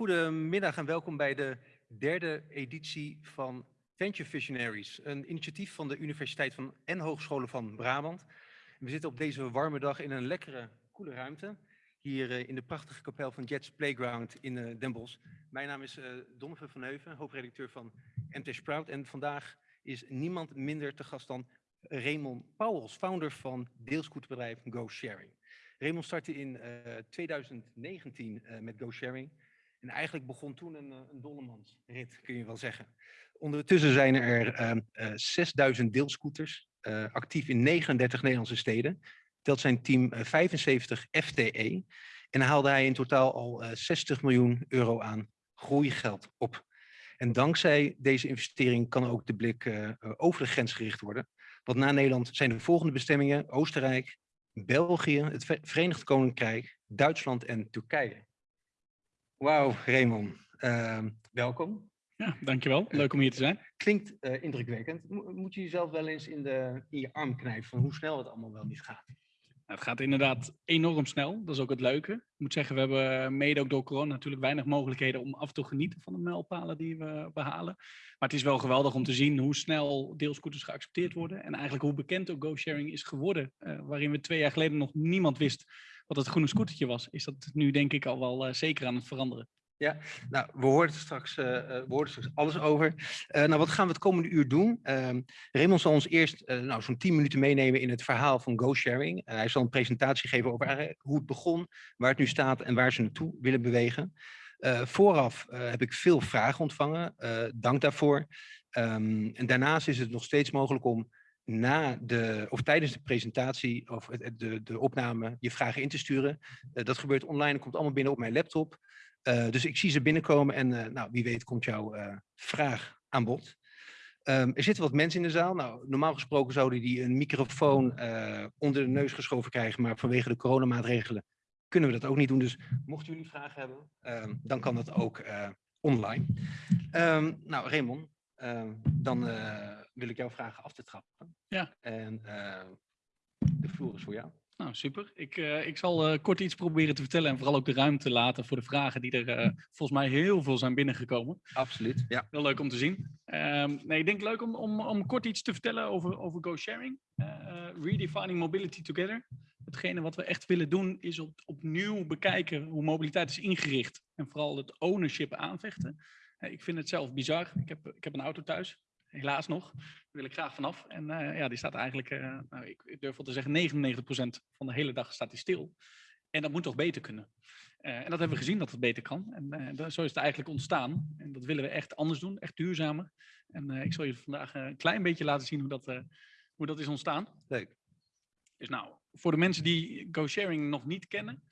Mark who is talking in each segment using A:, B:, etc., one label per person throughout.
A: De, goedemiddag en welkom bij de derde editie van Venture Visionaries, een initiatief van de Universiteit van en Hogescholen van Brabant. We zitten op deze warme dag in een lekkere, koele ruimte, hier eh, in de prachtige kapel van Jets Playground in uh, Den Bosch. Mijn naam is uh, Donovan van Heuven, hoofdredacteur van MT Sprout en vandaag is niemand minder te gast dan Raymond Pauwels, founder van deelscooterbedrijf Go Sharing. Raymond startte in uh, 2019 uh, met GoSharing. En eigenlijk begon toen een, een dollemansrit, kun je wel zeggen. Ondertussen zijn er uh, 6000 deelscooters, eh, actief in 39 Nederlandse steden. Telt zijn team 75 FTE. En haalde hij in totaal al 60 miljoen euro aan groeigeld op. En dankzij deze investering kan ook de blik over de grens gericht worden. Want na Nederland zijn de volgende bestemmingen Oostenrijk, België, het Verenigd Koninkrijk, Duitsland en Turkije. Wauw, Raymond. Uh, welkom.
B: Ja, dankjewel. Leuk om hier te zijn.
A: Klinkt uh, indrukwekkend. Mo moet je jezelf wel eens in, de, in je arm knijpen van hoe snel het allemaal wel niet gaat?
B: Het gaat inderdaad enorm snel. Dat is ook het leuke. Ik moet zeggen, we hebben mede ook door corona natuurlijk weinig mogelijkheden om af en toe te genieten van de mijlpalen die we behalen. Maar het is wel geweldig om te zien hoe snel deelscooters geaccepteerd worden. En eigenlijk hoe bekend ook GoSharing is geworden. Uh, waarin we twee jaar geleden nog niemand wist wat het groene scootertje was. Is dat nu denk ik al wel uh, zeker aan het veranderen.
A: Ja, nou, we horen straks, we horen straks alles over. Nou, wat gaan we het komende uur doen? Uh, Raymond zal ons eerst nou, zo'n 10 minuten meenemen in het verhaal van GoSharing. hij zal een presentatie geven over hoe het begon, waar het nu staat en waar ze naartoe willen bewegen. vooraf heb ik veel vragen ontvangen, dank daarvoor. Um, en daarnaast is het nog steeds mogelijk om na de, of tijdens de presentatie of de, de opname je vragen in te sturen. dat gebeurt online, komt allemaal binnen op mijn laptop. Uh, dus ik zie ze binnenkomen en uh, nou, wie weet komt jouw vraag aan bod. Um, er zitten wat mensen in de zaal. Nou, normaal gesproken zouden die een microfoon onder de neus geschoven krijgen, maar vanwege de coronamaatregelen kunnen we dat ook niet doen. Dus mochten jullie vragen hebben, um, dan kan dat ook online. Um, nou, Raymond, dan wil ik jou vragen af te trappen.
B: Ja.
A: En de vloer is voor jou.
B: Nou, super. Ik, uh, ik zal uh, kort iets proberen te vertellen en vooral ook de ruimte laten voor de vragen die er uh, volgens mij heel veel zijn binnengekomen.
A: Absoluut, ja.
B: Heel leuk om te zien. Um, nee, ik denk leuk om, om, om kort iets te vertellen over, over GoSharing. redefining mobility together. Hetgene wat we echt willen doen is op, opnieuw bekijken hoe mobiliteit is ingericht. En vooral het ownership aanvechten. Ik vind het zelf bizar. Ik heb, ik heb een auto thuis helaas nog. Daar wil ik graag vanaf. En uh, ja, die staat eigenlijk, uh, nou, ik, durf wel te zeggen, 99% van de hele dag staat die stil. En dat moet toch beter kunnen. Uh, en dat hebben we gezien dat het beter kan. En zo is het eigenlijk ontstaan. En dat willen we echt anders doen, echt duurzamer. En ik zal je vandaag een klein beetje laten zien hoe dat, hoe dat is ontstaan.
A: Leuk.
B: Dus nou, voor de mensen die GoSharing nog niet kennen,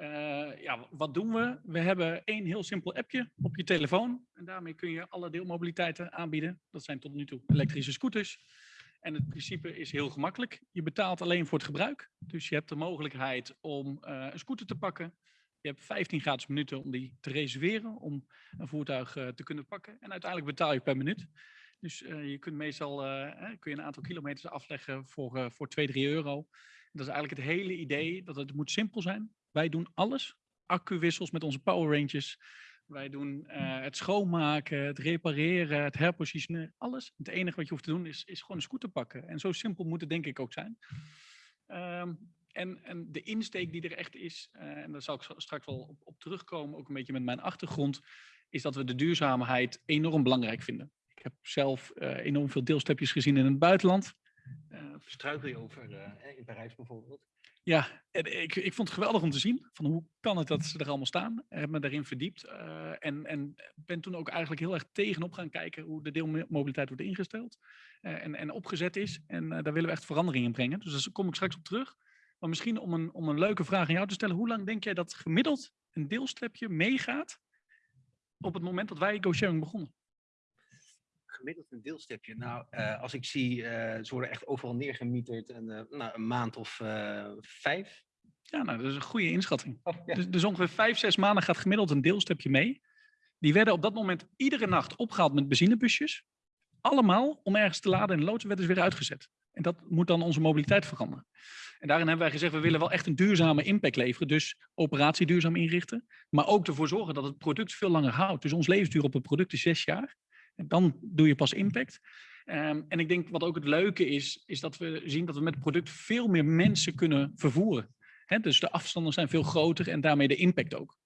B: uh, ja, wat doen we? We hebben één heel simpel appje op je telefoon. En daarmee kun je alle deelmobiliteiten aanbieden. Dat zijn tot nu toe elektrische scooters. En het principe is heel gemakkelijk. Je betaalt alleen voor het gebruik. Dus je hebt de mogelijkheid om uh, een scooter te pakken. Je hebt 15 gratis minuten om die te reserveren, om een voertuig uh, te kunnen pakken. En uiteindelijk betaal je per minuut. Dus je kunt meestal kun je een aantal kilometers afleggen voor, voor 2, 3 euro. Dat is eigenlijk het hele idee dat het moet simpel zijn. Wij doen alles. Accuwissels met onze power ranges. Wij doen uh, het schoonmaken, het repareren, het herpositioneren, alles. Het enige wat je hoeft te doen is, is gewoon een scooter pakken. En zo simpel moet het denk ik ook zijn. Um, en, en, de insteek die er echt is, uh, en daar zal ik straks wel op, terugkomen, ook een beetje met mijn achtergrond, is dat we de duurzaamheid enorm belangrijk vinden. Ik heb zelf uh, enorm veel deelstepjes gezien in het buitenland.
A: Struikel je over in Parijs bijvoorbeeld?
B: Ja, en ik, ik vond het geweldig om te zien. Van hoe kan het dat ze er allemaal staan? Heb me daarin verdiept. Uh, en, en ben toen ook eigenlijk heel erg tegenop gaan kijken hoe de deelmobiliteit wordt ingesteld. En, en opgezet is. En daar willen we echt verandering in brengen. Dus daar kom ik straks op terug. Maar misschien om een, om een leuke vraag aan jou te stellen. Hoe lang denk jij dat gemiddeld een deelstepje meegaat op het moment dat wij GoSharing begonnen?
A: Gemiddeld een deelstepje? Nou, uh, als ik zie, uh, ze worden echt overal neergemieterd en uh, nou, een maand of vijf.
B: Ja, nou, dat is een goede inschatting. Oh, ja. dus, dus, ongeveer vijf, zes maanden gaat gemiddeld een deelstepje mee. Die werden op dat moment iedere nacht opgehaald met benzinebusjes. Allemaal om ergens te laden en de loods werd dus weer uitgezet. En dat moet dan onze mobiliteit veranderen. En daarin hebben wij gezegd, we willen wel echt een duurzame impact leveren. Dus operatie duurzaam inrichten. Maar ook ervoor zorgen dat het product veel langer houdt. Dus ons levensduur op het product is zes jaar. Dan doe je pas impact. Ehm, en ik denk wat ook het leuke is, is dat we zien dat we met het product veel meer mensen kunnen vervoeren. Dus de afstanden zijn veel groter en daarmee de impact ook.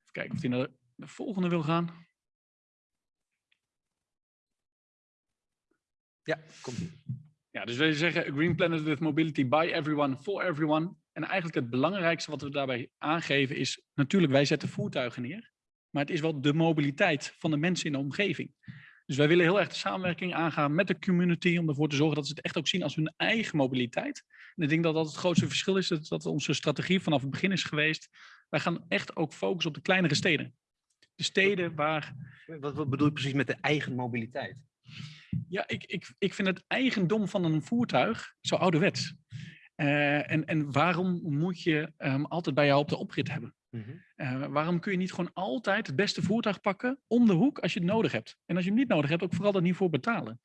B: Even kijken of hij naar de, de volgende wil gaan.
A: Ja, komt.
B: Ja, dus wij zeggen green planet with mobility by everyone, for everyone. En eigenlijk het belangrijkste wat we daarbij aangeven is, natuurlijk wij zetten voertuigen neer, maar het is wel de mobiliteit van de mensen in de omgeving. Dus wij willen heel erg de samenwerking aangaan met de community om ervoor te zorgen dat ze het echt ook zien als hun eigen mobiliteit. En ik denk dat dat het grootste verschil is, dat, dat onze strategie vanaf het begin is geweest. Wij gaan echt ook focussen op de kleinere steden. De steden waar
A: Wat, wat bedoel je precies met de eigen mobiliteit?
B: Ja, ik, ik, ik vind het eigendom van een voertuig zo ouderwets. Eh, en, en waarom moet je hem altijd bij jou op de oprit hebben?
A: Mhm.
B: Eh, waarom kun je niet gewoon altijd het beste voertuig pakken om de hoek als je het nodig hebt? En als je hem niet nodig hebt, ook vooral er niet voor betalen.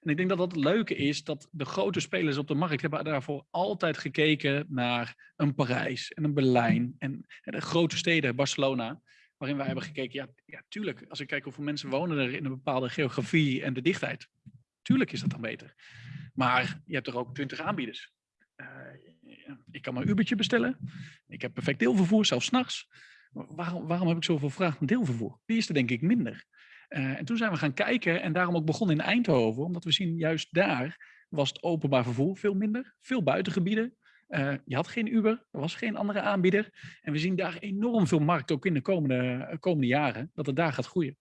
B: En ik denk dat dat het leuke is, dat de grote spelers op de markt hebben daarvoor altijd gekeken naar een Parijs en een Berlijn en de grote steden, Barcelona, waarin wij hebben gekeken, ja, ja, tuurlijk, als ik kijk hoeveel mensen wonen er in een bepaalde geografie en de dichtheid, tuurlijk is dat dan beter. Maar je hebt er ook twintig aanbieders. Ik kan mijn Ubertje bestellen. Ik heb perfect deelvervoer, zelfs s'nachts. Waarom, waarom heb ik zoveel vraag naar deelvervoer? Die is er denk ik minder. Eh, en toen zijn we gaan kijken en daarom ook begonnen in Eindhoven, omdat we zien juist daar was het openbaar vervoer veel minder, veel buitengebieden. Eh, je had geen Uber, er was geen andere aanbieder. En we zien daar enorm veel markt, ook in de komende, komende jaren, dat het daar gaat groeien.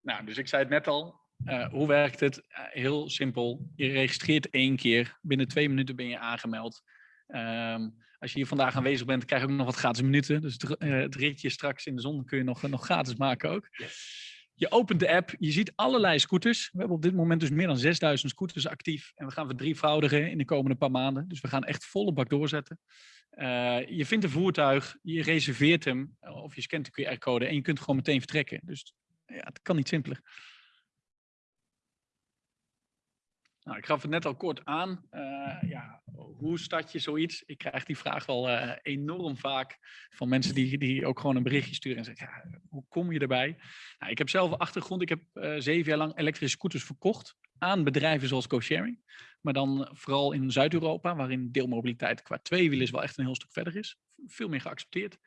B: Nou, dus ik zei het net al, eh, hoe werkt het? Eh, heel simpel. Je registreert één keer. Binnen twee minuten ben je aangemeld. Ehm, als je hier vandaag aanwezig bent, krijg je ook nog wat gratis minuten. Dus het, uh, het ritje straks in de zon kun je nog, nog gratis maken ook. Je opent de app, je ziet allerlei scooters. We hebben op dit moment dus meer dan 6000 scooters actief. En we gaan verdrievoudigen in de komende paar maanden. Dus we gaan echt volle bak doorzetten. je vindt een voertuig, je reserveert hem, of je scant de QR-code en je kunt gewoon meteen vertrekken. Dus ja, het kan niet simpeler. Nou, ik gaf het net al kort aan. Uh, ja, hoe start je zoiets? Ik krijg die vraag wel uh, enorm vaak van mensen die, die ook gewoon een berichtje sturen en zeggen, ja, hoe kom je erbij? Nou, ik heb zelf een achtergrond. Ik heb uh, zeven jaar lang elektrische scooters verkocht aan bedrijven zoals GoSharing. Maar dan vooral in Zuid-Europa, waarin deelmobiliteit qua tweewielers wel echt een heel stuk verder is. Veel meer geaccepteerd.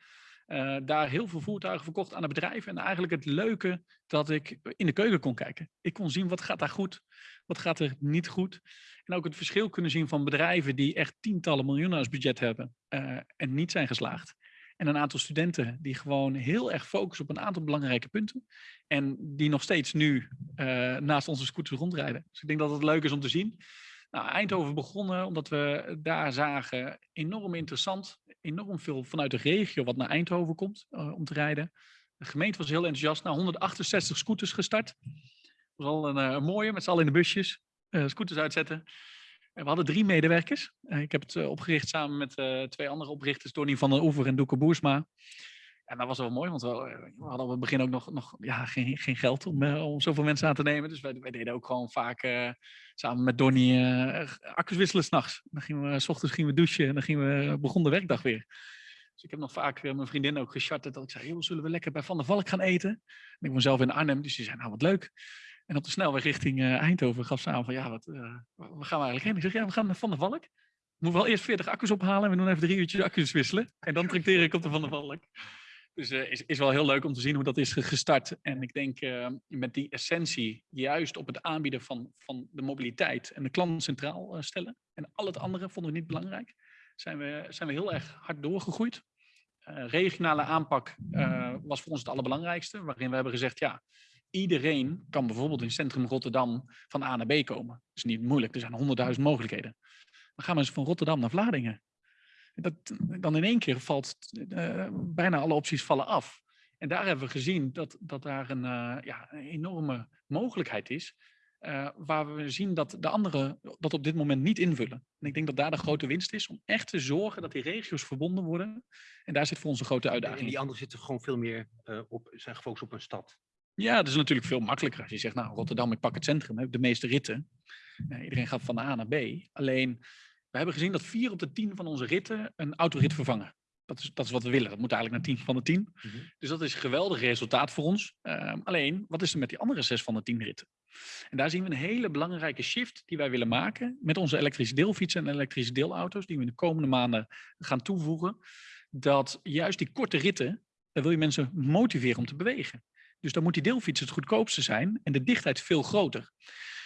B: Uh, daar heel veel voertuigen verkocht aan de bedrijven. En eigenlijk het leuke dat ik in de keuken kon kijken. Ik kon zien wat gaat daar goed, wat gaat er niet goed. En ook het verschil kunnen zien van bedrijven die echt tientallen miljoenen als budget hebben uh, en niet zijn geslaagd. En een aantal studenten die gewoon heel erg focussen op een aantal belangrijke punten. En die nog steeds nu uh, naast onze scooters rondrijden. Dus ik denk dat het leuk is om te zien. Nou, Eindhoven begonnen omdat we daar zagen enorm interessant enorm veel vanuit de regio wat naar Eindhoven komt uh, om te rijden. De gemeente was heel enthousiast. Nou, 168 scooters gestart. Dat was al een, uh, een mooie, met z'n allen in de busjes. Uh, scooters uitzetten. En we hadden drie medewerkers. ik heb het opgericht samen met twee andere oprichters, Donnie van den Oever en Doeke Boersma. En dat was wel mooi, want we, we hadden op het begin ook nog, nog ja, geen, geen geld om, uh, om zoveel mensen aan te nemen. Dus wij, wij deden ook gewoon vaak uh, samen met Donnie accu's wisselen s'nachts. Dan gingen we, s ochtends gingen we douchen en dan gingen we, begon de werkdag weer. Dus ik heb nog vaak mijn vriendin ook gecharterd dat ik zei, zullen we lekker bij Van der Valk gaan eten? En ik woon zelf in Arnhem, dus die zei, nou wat leuk. En op de snelweg richting Eindhoven gaf ze aan van, ja, wat, waar gaan we eigenlijk heen? Ik zeg, ja, we gaan naar Van der Valk. Moet wel eerst 40 accu's ophalen en we doen even drie uurtjes accu's wisselen. En dan trakteer ik op de Van der Valk. Dus uh, is, is wel heel leuk om te zien hoe dat is gestart. En ik denk uh, met die essentie juist op het aanbieden van, van de mobiliteit en de klant centraal uh, stellen. En al het andere vonden we niet belangrijk. Zijn we, zijn we heel erg hard doorgegroeid. regionale aanpak was voor ons het allerbelangrijkste. Waarin we hebben gezegd, ja, iedereen kan bijvoorbeeld in centrum Rotterdam van A naar B komen. Dat is niet moeilijk, er zijn honderdduizend mogelijkheden. Dan gaan we eens van Rotterdam naar Vlaardingen. Dat, dan in één keer valt uh, bijna alle opties vallen af. En daar hebben we gezien dat, dat daar een, uh, ja, een enorme mogelijkheid is. Uh, waar we zien dat de anderen dat op dit moment niet invullen. En ik denk dat daar de grote winst is om echt te zorgen dat die regio's verbonden worden. En daar zit voor ons een grote uitdaging.
A: En die anderen zitten gewoon veel meer op, zijn gefocust op een stad.
B: Ja, dat is natuurlijk veel makkelijker als je zegt, nou, Rotterdam, ik pak het centrum, heb de meeste ritten. Eh, iedereen gaat van A naar B. Alleen, we hebben gezien dat vier op de tien van onze ritten een autorit vervangen. Dat is, dat is wat we willen. Dat moet eigenlijk naar 10 van de 10.
A: Mhm.
B: Dus dat is een geweldig resultaat voor ons. Ehm, alleen, wat is er met die andere zes van de 10 ritten? En daar zien we een hele belangrijke shift die wij willen maken met onze elektrische deelfietsen en elektrische deelauto's, die we in de komende maanden gaan toevoegen. Dat juist die korte ritten, daar wil je mensen motiveren om te bewegen. Dus dan moet die deelfiets het goedkoopste zijn en de dichtheid veel groter.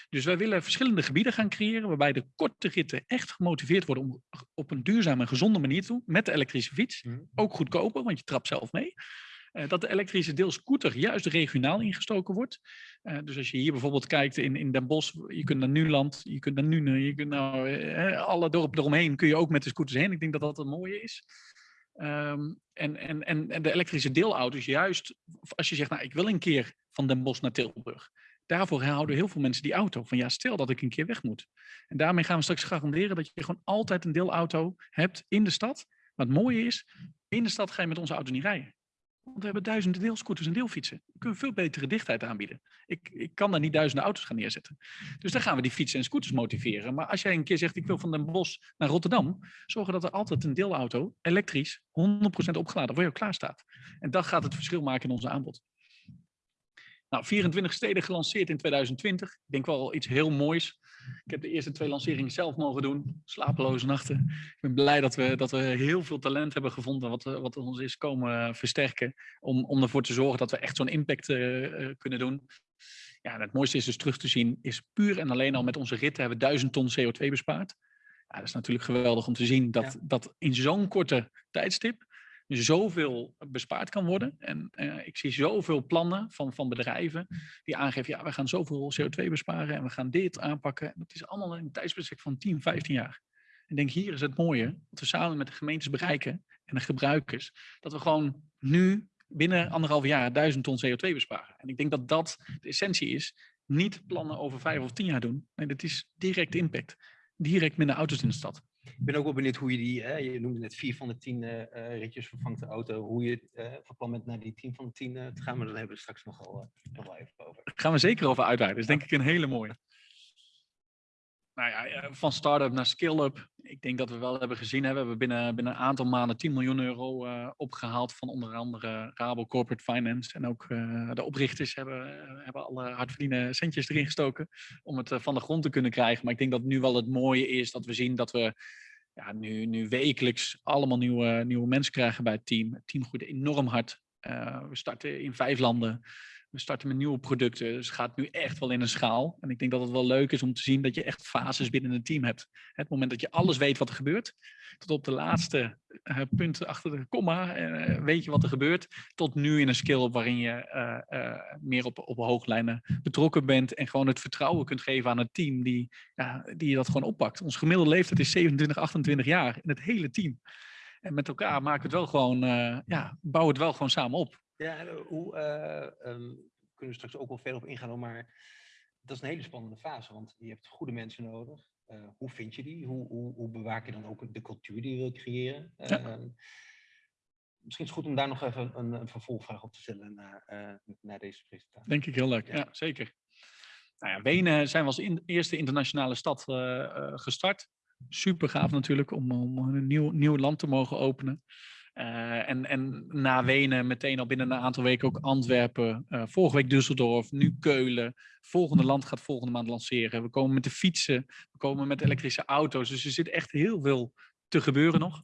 B: Dus wij willen verschillende gebieden gaan creëren waarbij de korte ritten echt gemotiveerd worden om op een duurzame en gezonde manier te doen met de elektrische fiets.
A: Mhm.
B: Ook goedkoper, want je trapt zelf mee. Eh, dat de elektrische deelscooter juist regionaal ingestoken wordt. Eh, dus als je hier bijvoorbeeld kijkt in, in Den Bosch, je kunt naar Nuland, je kunt naar Nune, je kunt nou, eh, alle dorpen eromheen kun je ook met de scooters heen. Ik denk dat dat een mooie is. Ehm, en, en, en, en de elektrische deelauto's, juist als je zegt, nou ik wil een keer van Den Bosch naar Tilburg. Daarvoor houden heel veel mensen die auto. Van ja, stel dat ik een keer weg moet. En daarmee gaan we straks garanderen dat je gewoon altijd een deelauto hebt in de stad. Maar het mooie is, in de stad ga je met onze auto niet rijden. Want we hebben duizenden deelscooters en deelfietsen. We kunnen veel betere dichtheid aanbieden. Ik, ik kan daar niet duizenden auto's gaan neerzetten. Dus dan gaan we die fietsen en scooters motiveren. Maar als jij een keer zegt, ik wil van Den Bosch naar Rotterdam, zorgen dat er altijd een deelauto, elektrisch, 100% opgeladen voor jou klaar staat. En dat gaat het verschil maken in onze aanbod. Nou, 24 steden gelanceerd in 2020. Ik denk wel iets heel moois. Ik heb de eerste twee lanceringen zelf mogen doen. Slapeloze nachten. Ik ben blij dat we, dat we heel veel talent hebben gevonden wat, wat ons is komen versterken. Om, om ervoor te zorgen dat we echt zo'n impact uh, kunnen doen. Ja, en het mooiste is dus terug te zien, is puur en alleen al met onze ritten hebben we 1000 ton CO2 bespaard. Ja, dat is natuurlijk geweldig om te zien dat, ja. dat in zo'n korte tijdstip zoveel bespaard kan worden. En uh, ik zie zoveel plannen van, van bedrijven die aangeven, ja, we gaan zoveel CO2 besparen en we gaan dit aanpakken. Dat is allemaal in een tijdsbestek van 10, 15 jaar. Ik denk, hier is het mooie, dat we samen met de gemeentes bereiken en de gebruikers, dat we gewoon nu binnen anderhalf jaar duizend ton CO2 besparen. En ik denk dat dat de essentie is. Niet plannen over vijf of tien jaar doen. Nee, dat is direct impact. Direct minder auto's in de stad.
A: Ik ben ook wel benieuwd hoe je die, hè, je noemde net vier van de tien uh, ritjes vervangt de auto, hoe je uh, van plan bent naar die tien van de tien uh, te gaan, maar daar hebben we straks nogal, nog wel even over.
B: Daar gaan we zeker over uitweiden, dat is denk ik een hele mooie. Nou ja, van start-up naar skill-up. Ik denk dat we wel hebben gezien, we hebben binnen, binnen een aantal maanden 10 miljoen euro opgehaald van onder andere Rabo Corporate Finance. En ook de oprichters hebben, hebben alle hardverdiende centjes erin gestoken om het van de grond te kunnen krijgen. Maar ik denk dat nu wel het mooie is dat we zien dat we ja, nu, nu wekelijks allemaal nieuwe, nieuwe mensen krijgen bij het team. Het team groeit enorm hard. We starten in vijf landen. We starten met nieuwe producten. Dus het gaat nu echt wel in een schaal. En ik denk dat het wel leuk is om te zien dat je echt fases binnen een team hebt. Het moment dat je alles weet wat er gebeurt, tot op de laatste uh, punt achter de komma, uh, weet je wat er gebeurt, tot nu in een skill waarin je meer op, op hooglijnen betrokken bent en gewoon het vertrouwen kunt geven aan het team die, die je dat gewoon oppakt. Ons gemiddelde leeftijd is 27, 28 jaar in het hele team. En met elkaar maken het wel gewoon, ja, bouwen het wel gewoon samen op.
A: Ja, hoe uh, um, kunnen we straks ook wel verder op ingaan, maar dat is een hele spannende fase, want je hebt goede mensen nodig. Uh, hoe vind je die? Hoe, hoe, hoe, bewaak je dan ook de cultuur die je wilt creëren? Ja. Uh, misschien is het goed om daar nog even een, een vervolgvraag op te stellen na, na deze presentatie.
B: Denk ik heel leuk, ja, ja zeker. Nou ja, Wenen zijn we als in, eerste internationale stad gestart. Super gaaf natuurlijk om, om een nieuw, nieuw land te mogen openen. Uh, en, en na Wenen meteen al binnen een aantal weken ook Antwerpen. Uh, vorige week Düsseldorf, nu Keulen. Volgende land gaat volgende maand lanceren. We komen met de fietsen, we komen met elektrische auto's. Dus er zit echt heel veel te gebeuren nog.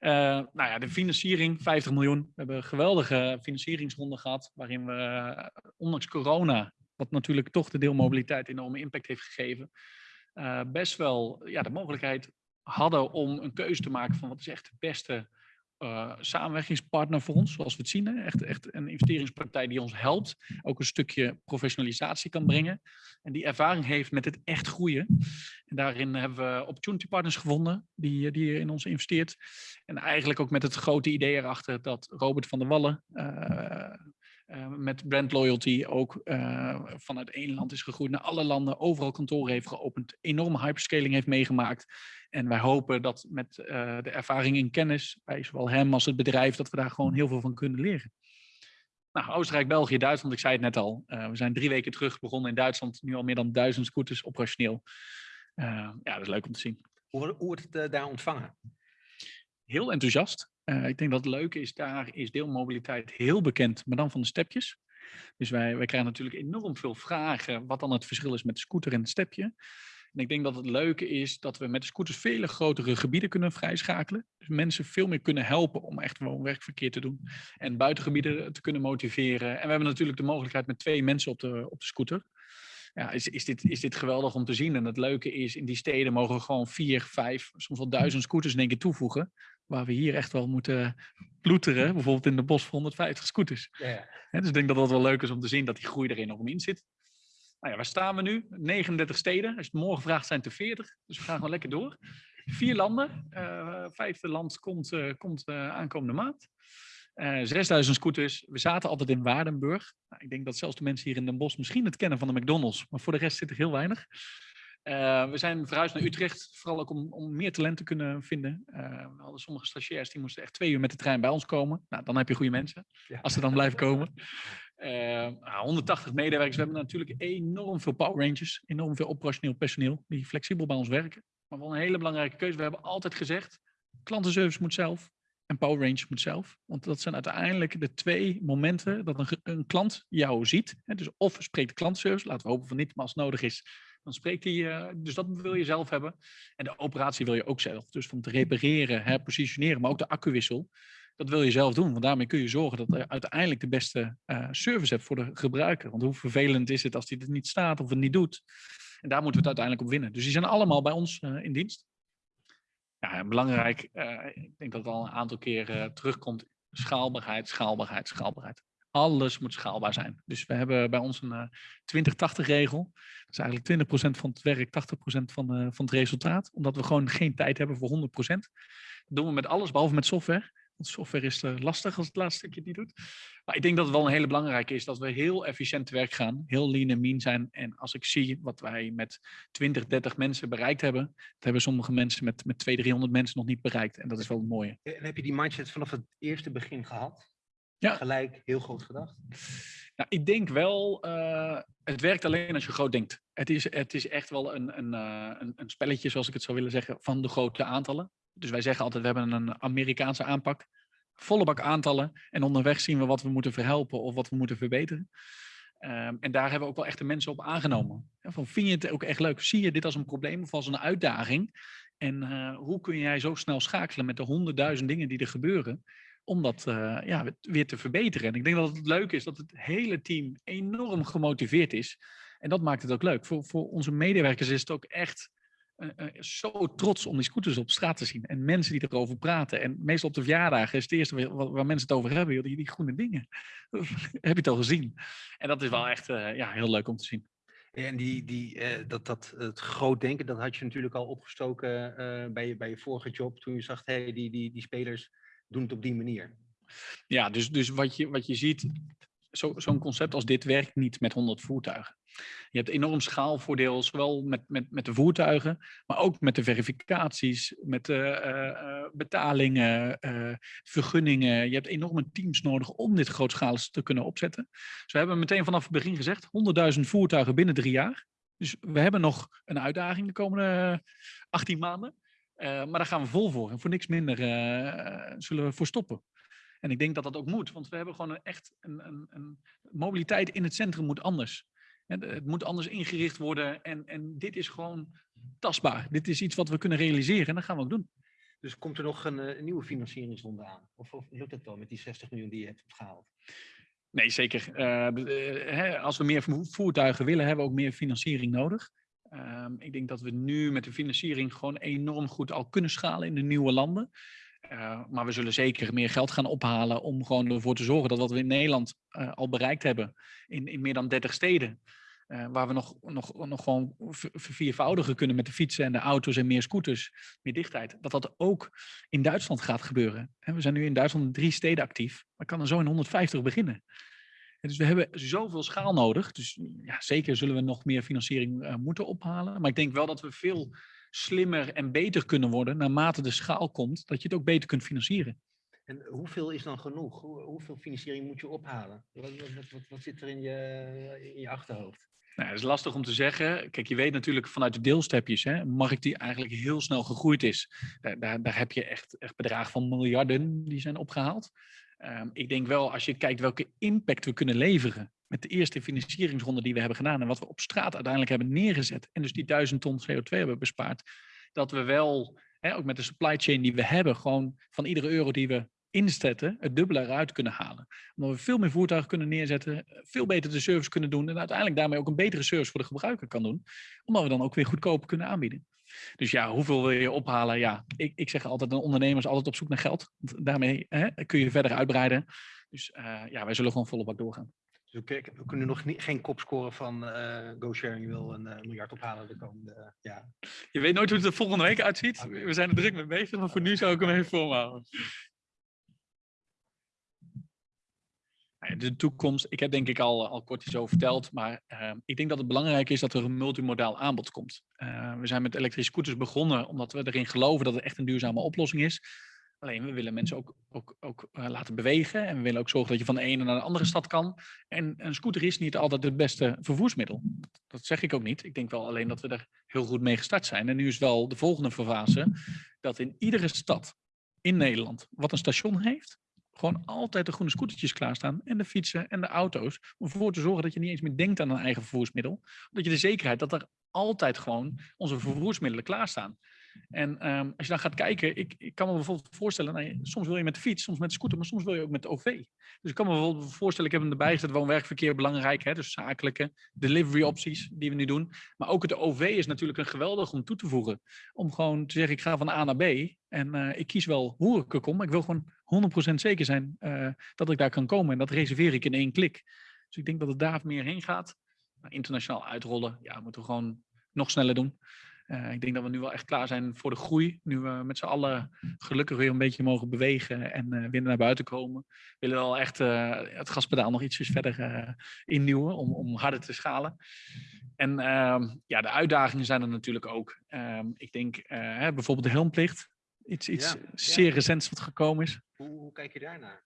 B: Uh, nou ja, de financiering, 50 miljoen. We hebben een geweldige financieringsronde gehad, waarin we, ondanks corona, wat natuurlijk toch de deelmobiliteit enorme impact heeft gegeven, best wel ja, de mogelijkheid hadden om een keuze te maken van wat is echt de beste uh, samenwerkingspartner voor ons, zoals we het zien. Hè? Echt, echt een investeringspartij die ons helpt, ook een stukje professionalisatie kan brengen. En die ervaring heeft met het echt groeien. En daarin hebben we opportunity partners gevonden, die, die in ons investeert. En eigenlijk ook met het grote idee erachter dat Robert van der Wallen, uh, met brand loyalty ook uh, vanuit één land is gegroeid naar alle landen, overal kantoren heeft geopend, enorme hyperscaling heeft meegemaakt. En wij hopen dat met uh, de ervaring en kennis bij zowel hem als het bedrijf, dat we daar gewoon heel veel van kunnen leren. Nou, Oostenrijk, België, Duitsland, ik zei het net al. Eh, we zijn drie weken terug begonnen in Duitsland. Nu al meer dan duizend scooters operationeel. Eh, ja, dat is leuk om te zien.
A: Hoe, hoe wordt het eh, daar ontvangen?
B: Heel enthousiast. Eh, ik denk dat het leuke is, daar is deelmobiliteit heel bekend, maar dan van de stepjes. Dus wij, wij krijgen natuurlijk enorm veel vragen wat dan het verschil is met de scooter en het stepje. En ik denk dat het leuke is dat we met de scooters vele grotere gebieden kunnen vrijschakelen. Dus mensen veel meer kunnen helpen om echt woon-werkverkeer te doen. En buitengebieden te kunnen motiveren. En we hebben natuurlijk de mogelijkheid met twee mensen op de, op de scooter. Ja, is, is, dit, is dit geweldig om te zien. En het leuke is, in die steden mogen we gewoon vier, vijf, soms wel duizend scooters in één keer toevoegen. Waar we hier echt wel moeten ploeteren. Bijvoorbeeld in de bos voor 150 scooters.
A: Ja,
B: dus ik denk dat dat wel leuk is om te zien dat die groei er enorm in zit. Nou ja, waar staan we nu? 39 steden. Als je het morgen vraagt, zijn het er 40. Dus we gaan gewoon lekker door. Vier landen. Eh, vijfde land komt, eh, komt eh, aankomende maand. Eh 6000 scooters. We zaten altijd in Waardenburg. Nou, ik denk dat zelfs de mensen hier in Den Bosch misschien het kennen van de McDonald's. Maar voor de rest zit er heel weinig. Eh, we zijn verhuisd naar Utrecht, vooral ook om, om meer talent te kunnen vinden. Eh, we hadden sommige stagiairs die moesten echt twee uur met de trein bij ons komen. Nou, dan heb je goede mensen,
A: Ja.
B: als ze dan blijven komen. Eh, nou, 180 medewerkers. We hebben natuurlijk enorm veel power rangers, enorm veel operationeel personeel die flexibel bij ons werken. Maar wel een hele belangrijke keuze. We hebben altijd gezegd, klantenservice moet zelf en power rangers moet zelf. Want dat zijn uiteindelijk de twee momenten dat een, een klant jou ziet. Hè, dus of spreekt de klantenservice, laten we hopen van niet, maar als het nodig is, dan spreekt hij. eh, dus dat wil je zelf hebben. En de operatie wil je ook zelf. Dus van te repareren, herpositioneren, maar ook de accuwissel. Dat wil je zelf doen, want daarmee kun je zorgen dat je uiteindelijk de beste eh, service hebt voor de gebruiker. Want hoe vervelend is het als die er niet staat of het niet doet? En daar moeten we het uiteindelijk op winnen. Dus die zijn allemaal bij ons eh, in dienst. Ja, belangrijk, ik denk dat het al een aantal keer terugkomt, schaalbaarheid, schaalbaarheid, schaalbaarheid. Alles moet schaalbaar zijn. Dus we hebben bij ons een eh 20-80 regel. Dat is eigenlijk 20% van het werk, 80% van, eh, van het resultaat. Omdat we gewoon geen tijd hebben voor 100%. Dat doen we met alles, behalve met software. Want software is eh, lastig als het laatste stukje niet doet. Maar ik denk dat het wel een hele belangrijke is dat we heel efficiënt te werk gaan. Heel lean en mean zijn. En als ik zie wat wij met 20, 30 mensen bereikt hebben. Dat hebben sommige mensen met, met 200, 300 mensen nog niet bereikt. En dat is wel het mooie.
A: En heb je die mindset vanaf het eerste begin gehad?
B: Ja.
A: Gelijk heel groot gedacht?
B: Nou, ik denk wel, eh, het werkt alleen als je groot denkt. Het is, het is echt wel een, een, eh, een, een spelletje, zoals ik het zou willen zeggen, van de grote aantallen. Dus wij zeggen altijd, we hebben een Amerikaanse aanpak. Volle bak aantallen. En onderweg zien we wat we moeten verhelpen of wat we moeten verbeteren. Ehm, en daar hebben we ook wel echt de mensen op aangenomen. Ja, van, vind je het ook echt leuk? Zie je dit als een probleem of als een uitdaging? En eh, hoe kun jij zo snel schakelen met de honderdduizend dingen die er gebeuren? Om dat eh, ja, weer- te verbeteren. En ik denk dat het leuk is dat het hele team enorm gemotiveerd is. En dat maakt het ook leuk. Voor, voor onze medewerkers is het ook echt eh, eh, zo trots om die scooters op straat te zien. En mensen die erover praten. En meestal op de verjaardagen is het eerste waar, waar- mensen het over hebben. Die, die groene dingen. Heb je het al gezien? En dat is wel echt ja, heel leuk om te zien.
A: En die, die, dat, dat, het groot denken, dat had je natuurlijk al opgestoken bij, je, bij je vorige job. Toen je zag, hey, die, die, die spelers doen het op die manier.
B: Ja, dus, dus wat, je, wat je ziet, zo- zo'n concept als dit werkt niet met 100 voertuigen. Je hebt enorm schaalvoordeel, zowel met, met, met de voertuigen, maar ook met de verificaties, met de eh, eh, betalingen, eh, vergunningen. Je hebt enorme teams nodig om dit grootschalig te kunnen opzetten. Dus we hebben meteen vanaf het begin gezegd, 100.000 voertuigen binnen drie jaar. Dus we hebben nog een uitdaging de komende 18 maanden. Eh, maar daar gaan we vol voor. En voor niks minder eh, zullen we voor stoppen. En ik denk dat dat ook moet, want we hebben gewoon een echt een, een, een mobiliteit in het centrum moet anders. En Het moet anders ingericht worden en, en dit is gewoon tastbaar. Dit is iets wat we kunnen realiseren en dat gaan we ook doen.
A: Dus komt er nog een, eh, een nieuwe financieringsronde aan? Of, of lukt het wel met die 60 miljoen die je hebt opgehaald?
B: Nee, zeker. Eh, eh, als we meer vo- voertuigen willen, hebben we ook meer financiering nodig. Ehm, ik denk dat we nu met de financiering gewoon enorm goed al kunnen schalen in de nieuwe landen. Eh, maar we zullen zeker meer geld gaan ophalen om gewoon ervoor te zorgen dat wat we in Nederland eh, al bereikt hebben in, in meer dan 30 steden, eh, waar we nog, nog, nog gewoon ver- verviervoudigen kunnen met de fietsen en de auto's en meer scooters, meer dichtheid, dat dat ook in Duitsland gaat gebeuren. We zijn nu in Duitsland drie steden actief, maar kan er zo in 150 beginnen. En dus we hebben zoveel schaal nodig. Dus ja, zeker zullen we nog meer financiering eh, moeten ophalen. Maar ik denk wel dat we veel slimmer en beter kunnen worden naarmate de schaal komt, dat je het ook beter kunt financieren.
A: En hoeveel is dan genoeg? Hoe- hoeveel financiering moet je ophalen? Wat, wat, wat, zit er in je, in je achterhoofd?
B: Nou, het is lastig om te zeggen. Kijk, je weet natuurlijk vanuit de deelstepjes, hè, een markt die eigenlijk heel snel gegroeid is. Daar, daar, daar heb je echt, echt bedragen van miljarden die zijn opgehaald. Ehm, ik denk wel, als je kijkt welke impact we kunnen leveren met de eerste financieringsronde die we hebben gedaan en wat we op straat uiteindelijk hebben neergezet en dus die duizend ton CO2 hebben bespaard, dat we wel, hè, ook met de supply chain die we hebben, gewoon van iedere euro die we inzetten, het dubbele eruit kunnen halen. Omdat we veel meer voertuigen kunnen neerzetten, veel beter de service kunnen doen en uiteindelijk daarmee ook een betere service voor de gebruiker kan doen. Omdat we dan ook weer goedkoper kunnen aanbieden. Dus ja, hoeveel wil je ophalen? Ja, ik, ik zeg altijd, een ondernemer is altijd op zoek naar geld. Daarmee hè, kun je verder uitbreiden. Dus eh, ja, wij zullen gewoon volle bak doorgaan.
A: Dus we, kunnen nog niet, geen kop scoren van eh GoSharing wil een eh, miljard ophalen de komende eh, jaren.
B: Je weet nooit hoe het er volgende week uitziet. We zijn er druk mee bezig, maar voor nu zou ik hem even volhouden. Nou ja, De toekomst, ik heb denk ik al, al kort iets over verteld, maar eh, ik denk dat het belangrijk is dat er een multimodaal aanbod komt. Eh, we zijn met elektrische scooters begonnen omdat we erin geloven dat het echt een duurzame oplossing is. Alleen we willen mensen ook, ook, ook eh, laten bewegen en we willen ook zorgen dat je van de ene naar de andere stad kan. En een scooter is niet altijd het beste vervoersmiddel. Dat zeg ik ook niet. Ik denk wel alleen dat we er heel goed mee gestart zijn. En nu is wel de volgende fase dat in iedere stad in Nederland wat een station heeft, gewoon altijd de groene scootertjes klaarstaan en de fietsen en de auto's. Om ervoor te zorgen dat je niet eens meer denkt aan een eigen vervoersmiddel. Dat je de zekerheid dat er altijd gewoon onze vervoersmiddelen klaarstaan. En ehm, als je dan gaat kijken, ik, ik kan me bijvoorbeeld voorstellen, nou, soms wil je met de fiets, soms met de scooter, maar soms wil je ook met de OV. Dus ik kan me bijvoorbeeld voorstellen, ik heb hem erbij gezet, woon-werkverkeer belangrijk, hè, dus zakelijke delivery opties die we nu doen. Maar ook het OV is natuurlijk een geweldig om toe te voegen. Om gewoon te zeggen, ik ga van A naar B en eh, ik kies wel hoe ik er kom, maar ik wil gewoon 100% zeker zijn eh, dat ik daar kan komen. En dat reserveer ik in één klik. Dus ik denk dat het daar meer heen gaat. Internationaal uitrollen, ja, moeten we gewoon nog sneller doen. Eh, ik denk dat we nu wel echt klaar zijn voor de groei. Nu we met z'n allen gelukkig weer een beetje mogen bewegen en eh, weer naar buiten komen. We willen wel echt eh, het gaspedaal nog ietsjes verder innieuwen om, om harder te schalen. En ehm, ja, de uitdagingen zijn er natuurlijk ook. Ehm, ik denk bijvoorbeeld de helmplicht. Iets, iets
A: Ja, ja.
B: zeer recents wat gekomen is.
A: Hoe, hoe kijk je daarnaar?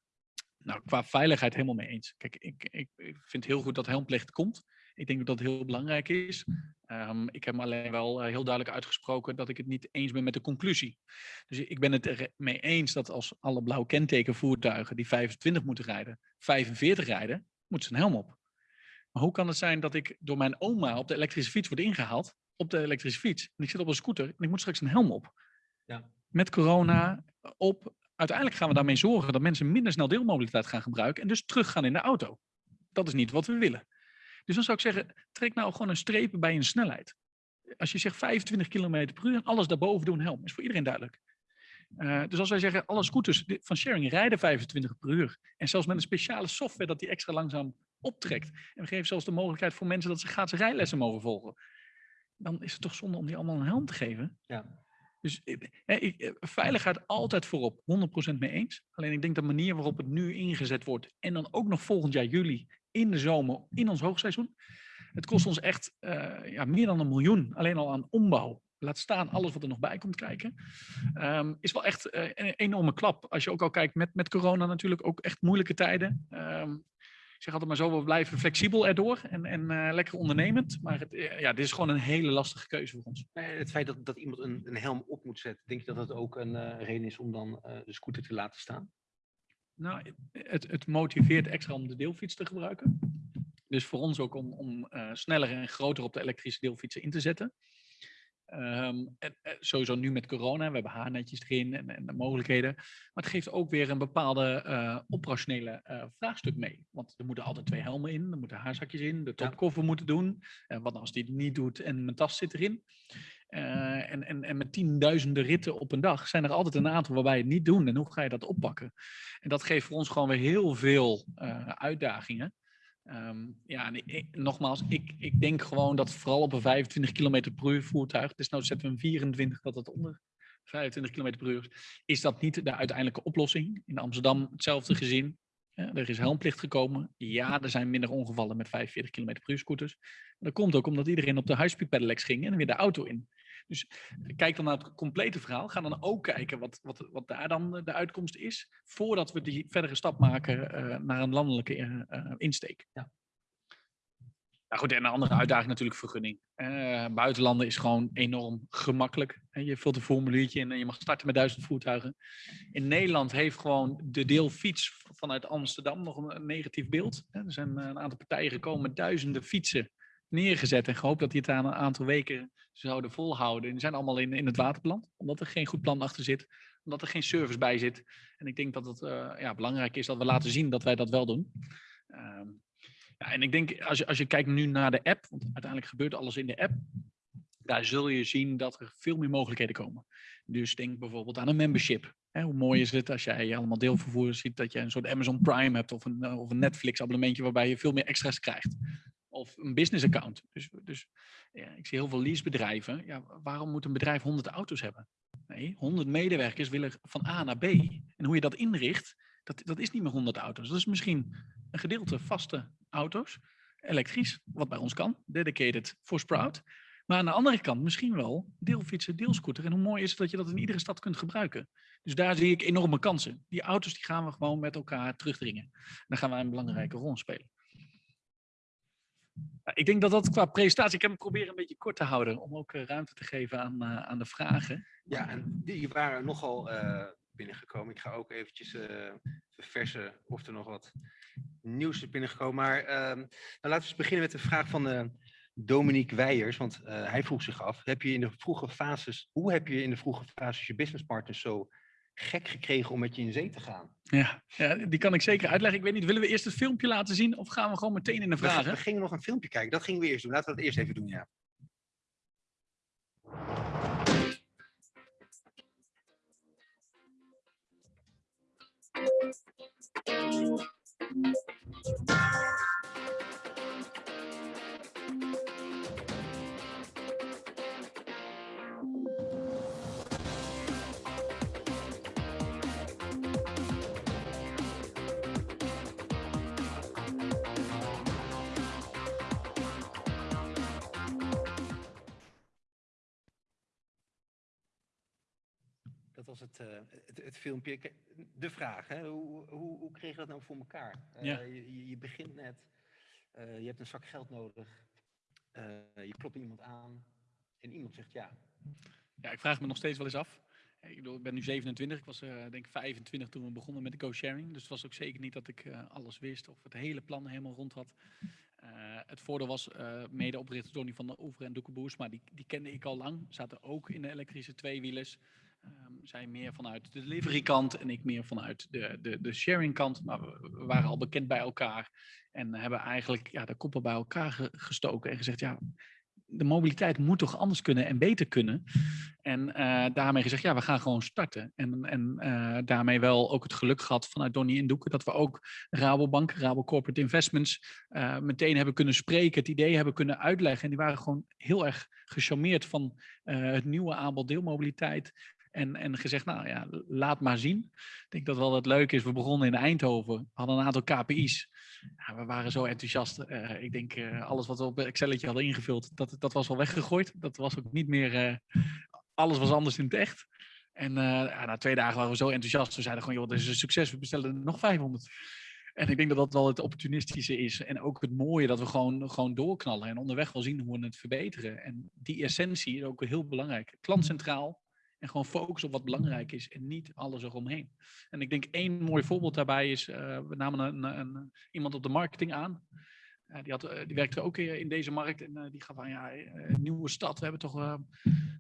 B: Nou, qua veiligheid helemaal mee eens. Kijk, ik, ik, ik vind heel goed dat helmplicht komt. Ik denk dat dat heel belangrijk is. Ehm, ik heb me alleen wel eh, heel duidelijk uitgesproken dat ik het niet eens ben met de conclusie. Dus ik ben het er mee eens dat als alle blauw kentekenvoertuigen die 25 moeten rijden, 45 rijden, moeten ze een helm op. Maar hoe kan het zijn dat ik door mijn oma op de elektrische fiets word ingehaald, op de elektrische fiets, en ik zit op een scooter en ik moet straks een helm op?
A: Ja.
B: Met corona op. Uiteindelijk gaan we daarmee zorgen dat mensen minder snel deelmobiliteit gaan gebruiken en dus teruggaan in de auto. Dat is niet wat we willen. Dus dan zou ik zeggen, trek nou gewoon een streep bij een snelheid. Als je zegt 25 km per uur en alles daarboven doen helm, is voor iedereen duidelijk. Eh, dus als wij zeggen, alle scooters van sharing rijden 25 per uur. En zelfs met een speciale software dat die extra langzaam optrekt. En we geven zelfs de mogelijkheid voor mensen dat ze gratis rijlessen mogen volgen. Dan is het toch zonde om die allemaal een helm te geven.
A: Ja.
B: Dus eh, ik, eh, veiligheid altijd voorop, 100% mee eens. Alleen ik denk de manier waarop het nu ingezet wordt en dan ook nog volgend jaar juli in de zomer, in ons hoogseizoen. Het kost ons echt eh, ja, meer dan een miljoen alleen al aan ombouw. Laat staan alles wat er nog bij komt kijken. Ehm, is wel echt eh, een enorme klap. Als je ook al kijkt met, met corona natuurlijk ook echt moeilijke tijden. Ehm, ik zeg altijd maar zo, we blijven flexibel erdoor en, en eh, lekker ondernemend. Maar het, ja, dit is gewoon een hele lastige keuze voor ons.
A: Het feit dat, dat iemand een, een helm op moet zetten, denk je dat dat ook een reden is om dan de scooter te laten staan?
B: Nou, het, het motiveert extra om de deelfiets te gebruiken. Dus voor ons ook om, om eh, sneller en groter op de elektrische deelfietsen in te zetten. Ehm, en, eh, sowieso nu met corona, we hebben haarnetjes erin en, en de mogelijkheden. Maar het geeft ook weer een bepaalde eh, operationele vraagstuk mee. Want er moeten altijd twee helmen in, er moeten haarzakjes in, de topkoffer moet het doen. En wat nou als die het niet doet en mijn tas zit erin? Eh, en, en, en met tienduizenden ritten op een dag zijn er altijd een aantal waarbij je het niet doen. En hoe ga je dat oppakken? En dat geeft voor ons gewoon weer heel veel eh, uitdagingen. Ehm, ja, en nogmaals, ik, ik denk gewoon dat vooral op een 25 km per uur voertuig, dus nou zetten we een 24 dat het onder 25 km per uur is, is dat niet de uiteindelijke oplossing. In Amsterdam hetzelfde gezien. Er is helmplicht gekomen. Ja, er zijn minder ongevallen met 45 km per uur scooters. Dat komt ook omdat iedereen op de high-speed pedelecs ging en weer de auto in. Dus kijk dan naar het complete verhaal. Ga dan ook kijken wat, wat, wat daar dan de uitkomst is. Voordat we die verdere stap maken eh, naar een landelijke eh, eh, insteek.
A: Ja.
B: Goed, en een andere uitdaging natuurlijk vergunning. Eh, buitenlanden is gewoon enorm gemakkelijk. Je vult een formuliertje in en je mag starten met duizend voertuigen. In Nederland heeft gewoon de deelfiets vanuit Amsterdam nog een, negatief beeld. Er zijn eh, een aantal partijen gekomen met duizenden fietsen neergezet en gehoopt dat die het aan een aantal weken zouden volhouden. En die zijn allemaal in, in het water beland, omdat er geen goed plan achter zit, omdat er geen service bij zit. En ik denk dat het eh, ja, belangrijk is dat we laten zien dat wij dat wel doen. Ehm, ja, en ik denk, als je, als je kijkt nu naar de app, want uiteindelijk gebeurt alles in de app, daar zul je zien dat er veel meer mogelijkheden komen. Dus denk bijvoorbeeld aan een membership. Hoe mooi is het als jij allemaal deelvervoer ziet dat je een soort Amazon Prime hebt of een, eh, of een Netflix abonnementje waarbij je veel meer extra's krijgt. Of een business account. Dus, dus ja, ik zie heel veel leasebedrijven. Ja, waarom moet een bedrijf 100 auto's hebben? Nee, 100 medewerkers willen van A naar B. En hoe je dat inricht, dat, dat is niet meer 100 auto's. Dat is misschien een gedeelte vaste auto's, elektrisch, wat bij ons kan, dedicated voor Sprout. Maar aan de andere kant misschien wel deelfietsen, deelscooter. En hoe mooi is het dat je dat in iedere stad kunt gebruiken. Dus daar zie ik enorme kansen. Die auto's die gaan we gewoon met elkaar terugdringen. Dan gaan wij een belangrijke rol spelen. Ik denk dat dat qua presentatie, ik heb hem proberen een beetje kort te houden, om ook eh, ruimte te geven aan, eh, aan de vragen.
A: Ja, en die waren nogal eh, binnengekomen. Ik ga ook eventjes eh verversen of er nog wat nieuws is binnengekomen. Maar ehm, nou, laten we eens beginnen met de vraag van eh, Dominique Weijers. Want eh, hij vroeg zich af, heb je in de vroege fases, hoe heb je in de vroege fases je businesspartners zo gek gekregen om met je in zee te gaan?
B: Ja, ja, die kan ik zeker uitleggen. Ik weet niet, willen we eerst het filmpje laten zien of gaan we gewoon meteen in de
A: We,
B: vragen?
A: we gingen nog een filmpje kijken, dat gingen we eerst doen. Laten we dat eerst even doen, ja. Thank you. Was het, eh, het, het filmpje. De vraag, hè? Hoe, hoe, hoe kreeg je dat nou voor elkaar? Eh,
B: Ja.
A: je, je- begint net, eh, je hebt een zak geld nodig, je klopt iemand aan en iemand zegt ja.
B: Ja, ik vraag me nog steeds wel eens af. Ik, bedoel, ik ben nu 27, ik was denk ik 25 toen we begonnen met de co-sharing. Dus het was ook zeker niet dat ik alles wist of het hele plan helemaal rond had. Het voordeel was eh medeoprichter Tony van der Oever en Doeke Boers, maar die, die kende ik al lang. Zaten ook in de elektrische tweewielers. Ehm zij meer vanuit de delivery kant en ik meer vanuit de, de, de sharing kant. Maar we, waren al bekend bij elkaar en hebben eigenlijk ja, de koppen bij elkaar ge- gestoken en gezegd, ja, de mobiliteit moet toch anders kunnen en beter kunnen. En eh, daarmee gezegd, ja, we gaan gewoon starten. En, en eh, daarmee wel ook het geluk gehad vanuit Donnie en Doeken dat we ook Rabobank, Rabo Corporate Investments, eh, meteen hebben kunnen spreken, het idee hebben kunnen uitleggen. En die waren gewoon heel erg gecharmeerd van het nieuwe aanbod deelmobiliteit. En, en gezegd, nou ja, laat maar zien. Ik denk dat wel het leuke is, we begonnen in Eindhoven, hadden een aantal KPI's. We waren zo enthousiast. Eh, ik denk, eh, alles wat we op Excelletje hadden ingevuld, dat, dat was al weggegooid. Dat was ook niet meer, eh, alles was anders in het echt. En na twee dagen waren we zo enthousiast. We zeiden gewoon, joh, dit is een succes, we bestellen er nog 500. En ik denk dat dat wel het opportunistische is. En ook het mooie dat we gewoon, gewoon doorknallen en onderweg wel zien hoe we het verbeteren. En die essentie is ook heel belangrijk. Klant centraal en gewoon focus op wat belangrijk is en niet alles eromheen. En ik denk één mooi voorbeeld daarbij is, eh, we namen een, een, iemand op de marketing aan. Eh, die, had, eh, die werkte ook in deze markt en die gaf aan, ja, nieuwe stad, we hebben toch eh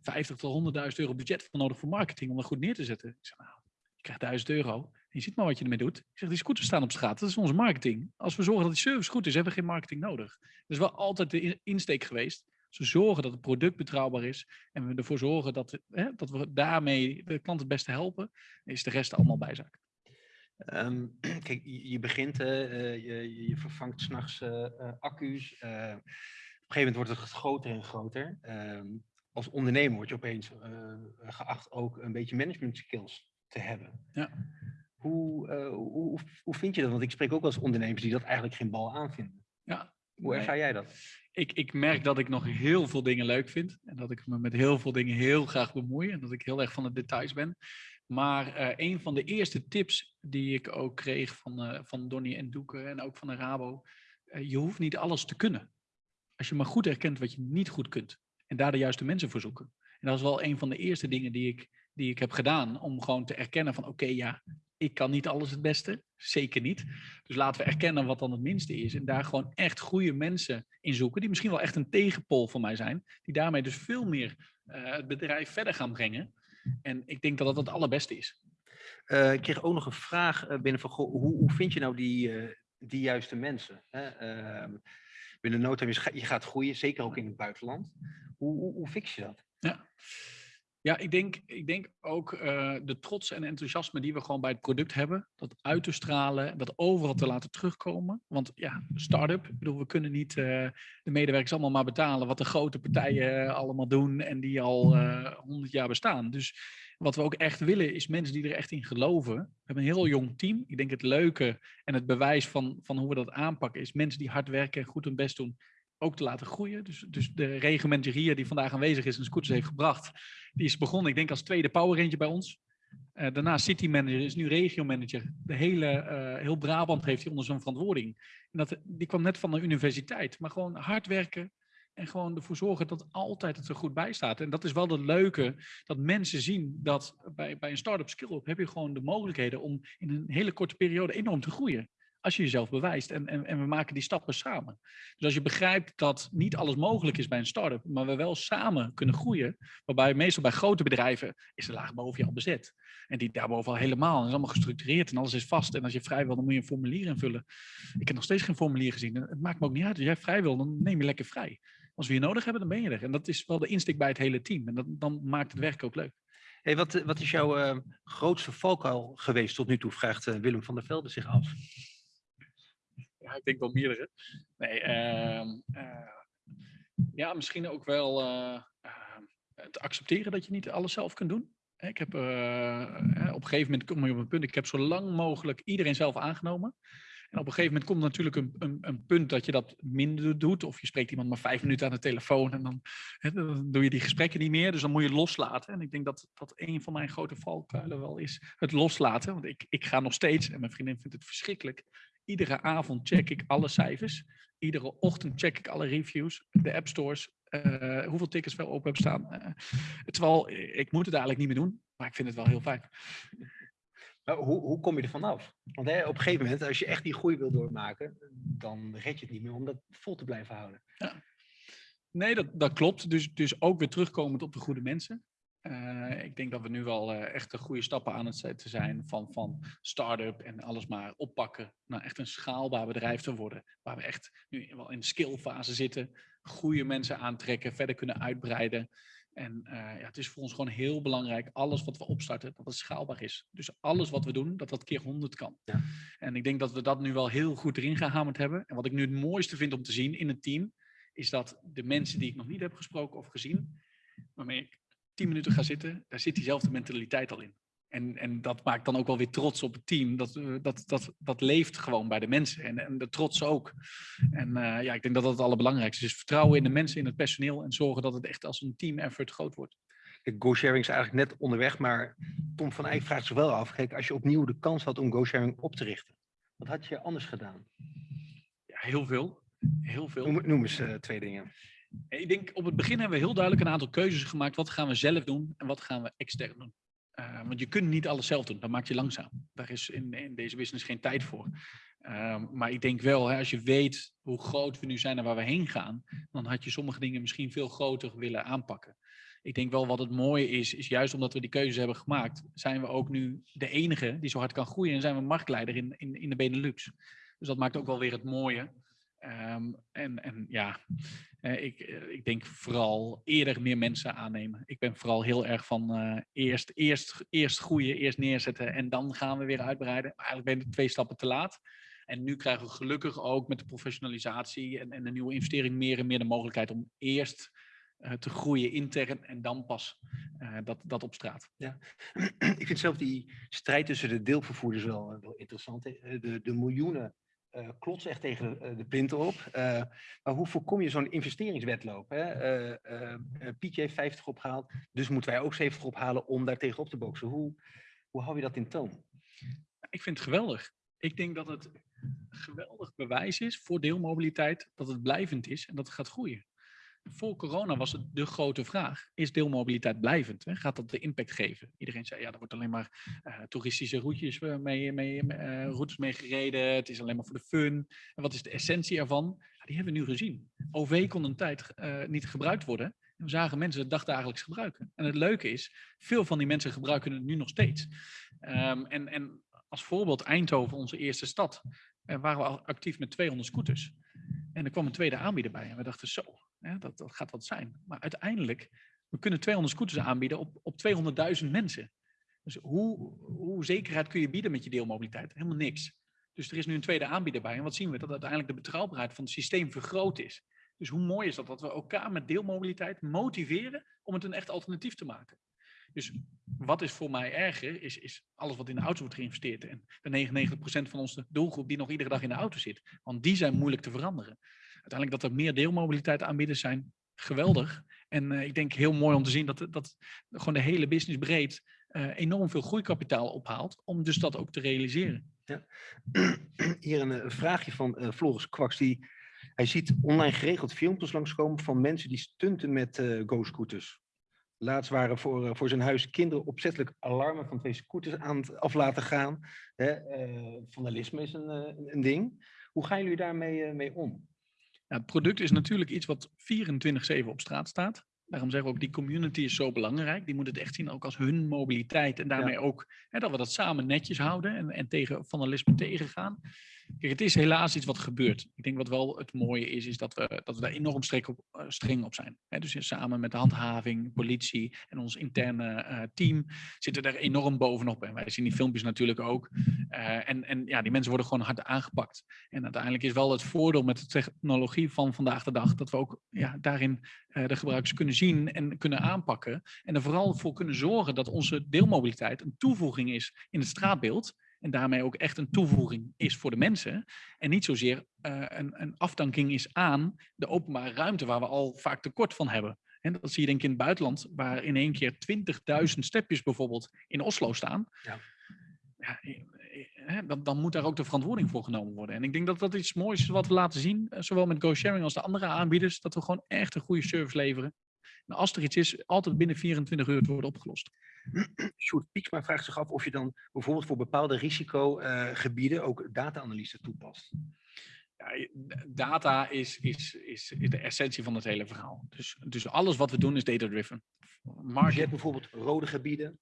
B: 50 tot 100.000 euro budget voor nodig voor marketing om dat goed neer te zetten. Ik zeg, nou, je krijgt 1000 euro je ziet maar wat je ermee doet. Ik zeg, die scooters staan op straat, dat is onze marketing. Als we zorgen dat die service goed is, hebben we geen marketing nodig. Dat is wel altijd de in- insteek geweest. Ze zorgen dat het product betrouwbaar is en we ervoor zorgen dat, hè, dat we daarmee de klant het beste helpen, is de rest allemaal bijzaak.
A: Ehm, kijk, je, je begint, eh, je, je vervangt s'nachts eh eh, accu's. op een gegeven moment wordt het groter en groter. Ehm, als ondernemer word je opeens geacht ook een beetje management skills te hebben.
B: Ja.
A: Hoe, hoe, hoe, vind je dat? Want ik spreek ook eens ondernemers die dat eigenlijk geen bal aanvinden.
B: Ja,
A: Hoe ervaar jij dat?
B: ik, ik merk dat ik nog heel veel dingen leuk vind. En dat ik me met heel veel dingen heel graag bemoei. En dat ik heel erg van de details ben. Maar eh, een van de eerste tips die ik ook kreeg van, eh, van Donnie en Doeke en ook van de Rabo. eh, je hoeft niet alles te kunnen. Als je maar goed herkent wat je niet goed kunt. En daar de juiste mensen voor zoeken. En dat is wel een van de eerste dingen die ik, die ik heb gedaan. Om gewoon te erkennen van oké ja, ik kan niet alles het beste. Zeker niet. Dus laten we erkennen wat dan het minste is. En daar gewoon echt goede mensen in zoeken. Die misschien wel echt een tegenpol voor mij zijn. Die daarmee dus veel meer eh, het bedrijf verder gaan brengen. En ik denk dat dat het allerbeste is.
A: Eh, ik kreeg ook nog een vraag eh, binnen van, goh, hoe, hoe vind je nou die, die juiste mensen? Hè? Ehm, binnen no je gaat groeien, zeker ook in het buitenland. Hoe, hoe, hoe fix je dat?
B: Ja, ik denk, ik denk ook eh, de trots en enthousiasme die we gewoon bij het product hebben, dat uit te stralen, dat overal te laten terugkomen. Want ja, start-up, ik bedoel, we kunnen niet eh, de medewerkers allemaal maar betalen wat de grote partijen eh, allemaal doen en die al honderd jaar bestaan. Dus wat we ook echt willen is mensen die er echt in geloven. We hebben een heel jong team. Ik denk het leuke en het bewijs van, van hoe we dat aanpakken is mensen die hard werken en goed hun best doen, ook te laten groeien. Dus, dus de regimenter hier die vandaag aanwezig is en scooters heeft gebracht, die is begonnen, ik denk als tweede Power Ranger bij ons. Eh, daarna City Manager, is nu regio manager. De hele, eh, heel Brabant heeft hij onder zijn verantwoording. En dat, die kwam net van de universiteit. Maar gewoon hard werken en gewoon ervoor zorgen dat altijd het er goed bij staat. En dat is wel het leuke, dat mensen zien dat bij, bij een start-up skill-up heb je gewoon de mogelijkheden om in een hele korte periode enorm te groeien. Als je jezelf bewijst en, en, en we maken die stappen samen. Dus als je begrijpt dat niet alles mogelijk is bij een start-up, maar we wel samen kunnen groeien, waarbij meestal bij grote bedrijven is de laag boven je al bezet. En die daarboven al helemaal. Is allemaal gestructureerd en alles is vast. En als je vrij wil, dan moet je een formulier invullen. Ik heb nog steeds geen formulier gezien. En Het maakt me ook niet uit. Als jij vrij wil, dan neem je lekker vrij. Als we je nodig hebben, dan ben je er. En dat is wel de insteek bij het hele team. En dan maakt het werk ook leuk.
A: Hey, wat, wat is jouw eh, grootste valkuil geweest tot nu toe, vraagt eh, Willem van der Velde zich af.
B: Ik denk wel meerdere. Nee, ehm, eh, ja, misschien ook wel eh, ehm, het accepteren dat je niet alles zelf kunt doen. Ik heb eh, op een gegeven moment kom je op een punt, ik heb zo lang mogelijk iedereen zelf aangenomen. En op een gegeven moment komt natuurlijk een, een, een punt dat je dat minder doet. Of je spreekt iemand maar vijf minuten aan de telefoon en dan, dan doe je die gesprekken niet meer. Dus dan moet je loslaten. En ik denk dat dat een van mijn grote valkuilen wel is, het loslaten. Want ik, ik ga nog steeds, en mijn vriendin vindt het verschrikkelijk, iedere avond check ik alle cijfers. Iedere ochtend check ik alle reviews, de app stores, eh, hoeveel tickets wel open hebben staan. Eh, terwijl ik moet het eigenlijk niet meer doen, maar ik vind het wel heel fijn.
A: Maar hoe, hoe kom je er vanaf? Want hè, op een gegeven moment, als je echt die groei wil doormaken, dan red je het niet meer om dat vol te blijven houden.
B: Nee, dat, dat klopt. Dus, dus ook weer terugkomend op de goede mensen. Eh, ik denk dat we nu wel eh, echt de goede stappen aan het zetten zijn van, van start-up en alles maar oppakken naar echt een schaalbaar bedrijf te worden. Waar we echt nu wel in skillfase zitten, goede mensen aantrekken, verder kunnen uitbreiden. En eh, ja, het is voor ons gewoon heel belangrijk, alles wat we opstarten, dat het schaalbaar is. Dus alles wat we doen, dat dat keer 100 kan.
A: Ja.
B: En ik denk dat we dat nu wel heel goed erin gehamerd hebben. En wat ik nu het mooiste vind om te zien in het team, is dat de mensen die ik nog niet heb gesproken of gezien, waarmee ik tien minuten ga zitten, daar zit diezelfde mentaliteit al in. En, en dat maakt dan ook wel weer trots op het team. Dat, eh, dat, dat, dat leeft gewoon bij de mensen. En, en de trots ook. En eh, ja, ik denk dat dat het allerbelangrijkste is. Vertrouwen in de mensen, in het personeel. En zorgen dat het echt als een team effort groot wordt.
A: GoSharing is eigenlijk net onderweg, maar Tom van Eyck vraagt zich wel af, kijk, als je opnieuw de kans had om GoSharing op te richten, wat had je anders gedaan?
B: Ja, heel veel. Heel veel.
A: Noem, noem eens eh, twee dingen.
B: Ik denk op het begin hebben we heel duidelijk een aantal keuzes gemaakt. Wat gaan we zelf doen en wat gaan we extern doen? Uh, want je kunt niet alles zelf doen, dat maakt je langzaam. Daar is in, in deze business geen tijd voor. Uh, maar ik denk wel, hè, als je weet hoe groot we nu zijn en waar we heen gaan, dan had je sommige dingen misschien veel groter willen aanpakken. Ik denk wel wat het mooie is, is juist omdat we die keuzes hebben gemaakt, zijn we ook nu de enige die zo hard kan groeien en zijn we marktleider in, in, in de Benelux. Dus dat maakt ook wel weer het mooie. Um, en, en ja, uh, ik, uh, ik denk vooral eerder meer mensen aannemen. Ik ben vooral heel erg van uh, eerst, eerst, eerst groeien, eerst neerzetten en dan gaan we weer uitbreiden. Eigenlijk ben je twee stappen te laat. En nu krijgen we gelukkig ook met de professionalisatie en, en de nieuwe investering meer en meer de mogelijkheid om eerst eh, te groeien intern en dan pas eh, dat, dat op straat.
A: Ik vind zelf die strijd tussen de deelvervoerders wel, eh, wel interessant. Eh, De, de miljoenen klotsen echt tegen de, eh, de op. Eh, maar hoe voorkom je zo'n investeringswetloop? Hè? Eh, Pietje heeft 50 opgehaald, dus moeten wij ook 70 ophalen om daar tegenop te boksen. Hoe, hoe hou je dat in toon?
B: Ik vind het geweldig. Ik denk dat het geweldig bewijs is voor deelmobiliteit dat het blijvend is en dat het gaat groeien. Voor corona was het de grote vraag. Is deelmobiliteit blijvend? Gaat dat de impact geven? Iedereen zei, ja, er wordt alleen maar eh, toeristische routes mee, mee, eh, routes mee gereden. Het is alleen maar voor de fun. En wat is de essentie ervan? Ja, die hebben we nu gezien. OV kon een tijd eh, niet gebruikt worden. En we zagen mensen het dagdagelijks gebruiken. En het leuke is, veel van die mensen gebruiken het nu nog steeds. Ehm, en, en als voorbeeld Eindhoven, onze eerste stad, waren we al actief met 200 scooters. En er kwam een tweede aanbieder bij. En we dachten zo, hè, dat, dat gaat wat zijn. Maar uiteindelijk, we kunnen 200 scooters aanbieden op, op 200.000 mensen. Dus hoe, hoe zekerheid kun je bieden met je deelmobiliteit? Helemaal niks. Dus er is nu een tweede aanbieder bij. En wat zien we? Dat uiteindelijk de betrouwbaarheid van het systeem vergroot is. Dus hoe mooi is dat? Dat we elkaar met deelmobiliteit motiveren om het een echt alternatief te maken. Dus wat is voor mij erger, is, is alles wat in de auto wordt geïnvesteerd. En de 99% van onze doelgroep die nog iedere dag in de auto zit. Want die zijn moeilijk te veranderen. Uiteindelijk dat er meer deelmobiliteit aanbieders zijn, geweldig. En eh, ik denk heel mooi om te zien dat, dat gewoon de hele business breed eh, enorm veel groeikapitaal ophaalt. Om dus dat ook te realiseren.
A: Hier een, eh, vraagje van Floris Kwaks. Die, hij ziet online geregeld filmpjes langskomen van mensen die stunten met go-scooters. Laatst waren voor, voor zijn huis kinderen opzettelijk alarmen van twee scooters aan het af laten gaan. Hè, vandalisme is een, een- ding. Hoe gaan jullie daarmee mee om?
B: Ja, het product is natuurlijk iets wat 24-7 op straat staat. Daarom zeggen we ook, die community is zo belangrijk. Die moet het echt zien ook als hun mobiliteit. En daarmee ook hè, dat we dat samen netjes houden en, en tegen vandalisme tegengaan. Kijk, het is helaas iets wat gebeurt. Ik denk wat wel het mooie is, is dat we, dat we daar enorm streng op, eh, streng op zijn. Hè, dus samen met de handhaving, politie en ons interne eh, team zitten er enorm bovenop. En wij zien die filmpjes natuurlijk ook. Eh, en, en ja, die mensen worden gewoon hard aangepakt. En uiteindelijk is wel het voordeel met de technologie van vandaag de dag dat we ook ja, daarin de gebruikers kunnen zien en kunnen aanpakken. En er vooral voor kunnen zorgen dat onze deelmobiliteit een toevoeging is in het straatbeeld. En daarmee ook echt een toevoeging is voor de mensen. En niet zozeer eh, een, een afdanking is aan de openbare ruimte waar we al vaak tekort van hebben. En dat zie je denk ik in het buitenland, waar in één keer 20.000 stepjes bijvoorbeeld in Oslo staan.
A: Ja.
B: Ja, eh, eh, dan, dan moet daar ook de verantwoording voor genomen worden. En ik denk dat dat iets moois is wat we laten zien, zowel met GoSharing als de andere aanbieders, dat we gewoon echt een goede service leveren. En als er iets is, altijd binnen 24 uur te worden opgelost.
A: Sjoerd Pieksma vraagt zich af of je dan bijvoorbeeld voor bepaalde risicogebieden ook data-analyse toepast.
B: Ja, data is, is, is, is de essentie van het hele verhaal. Dus, dus alles wat we doen is data-driven.
A: Dus je hebt bijvoorbeeld rode gebieden,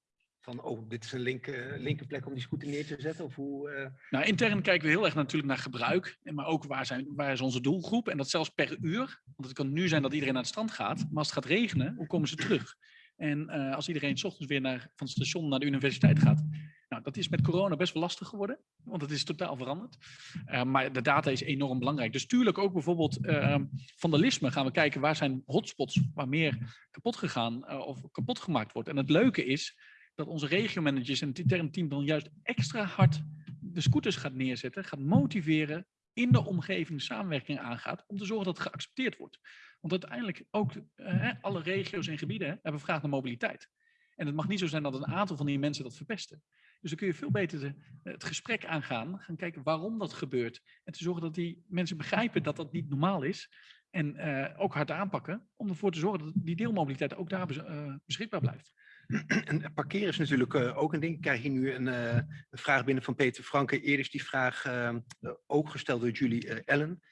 A: van oh, dit is een linker, linker plek om die scooter neer te zetten? Of hoe, eh,
B: Nou, intern kijken we heel erg natuurlijk naar gebruik, maar ook waar, zijn, waar is onze doelgroep. En dat zelfs per uur. Want het kan nu zijn dat iedereen naar het strand gaat, maar als het gaat regenen, hoe komen ze terug? En eh, als iedereen s ochtends weer naar, van het station naar de universiteit gaat. Nou, dat is met corona best wel lastig geworden, want het is totaal veranderd. Eh, maar de data is enorm belangrijk. Dus tuurlijk ook bijvoorbeeld eh, vandalisme gaan we kijken waar zijn hotspots waar meer kapot gegaan eh, of kapot gemaakt wordt. En het leuke is dat onze regiomanagers en het interne team dan juist extra hard de scooters gaat neerzetten, gaat motiveren, in de omgeving samenwerking aangaat, om te zorgen dat het geaccepteerd wordt. Want uiteindelijk ook eh, alle regio's en gebieden hebben vraag naar mobiliteit. En het mag niet zo zijn dat een aantal van die mensen dat verpesten. Dus dan kun je veel beter het gesprek aangaan, gaan kijken waarom dat gebeurt. En te zorgen dat die mensen begrijpen dat dat niet normaal is. En eh, ook hard aanpakken om ervoor te zorgen dat die deelmobiliteit ook daar eh, beschikbaar blijft.
A: En parkeren is natuurlijk eh, ook een ding. Ik krijg hier nu een, eh, een vraag binnen van Peter Franke. Eerder is die vraag eh, ook gesteld door jullie, eh, Ellen.